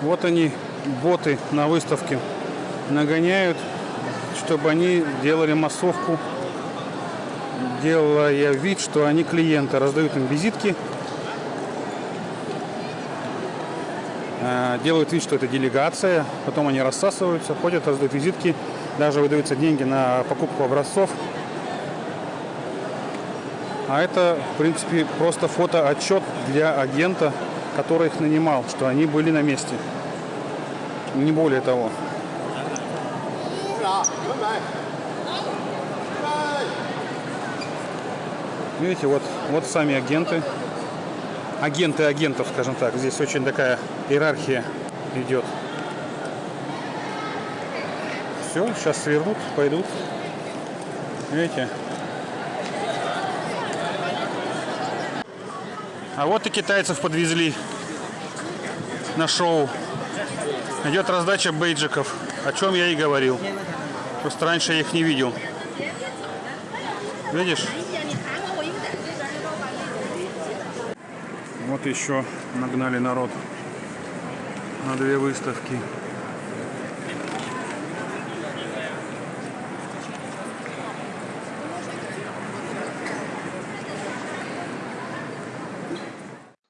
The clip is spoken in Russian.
Вот они, боты на выставке, нагоняют, чтобы они делали массовку, делая вид, что они клиенты, раздают им визитки, э, делают вид, что это делегация, потом они рассасываются, ходят, раздают визитки, даже выдаются деньги на покупку образцов. А это, в принципе, просто фотоотчет для агента, который их нанимал, что они были на месте. Не более того. Видите, вот, вот сами агенты. Агенты агентов, скажем так. Здесь очень такая иерархия идет. Все, сейчас свернут, пойдут. Видите? А вот и китайцев подвезли на шоу. Идет раздача бейджиков, о чем я и говорил. Просто раньше я их не видел. Видишь? Вот еще нагнали народ на две выставки.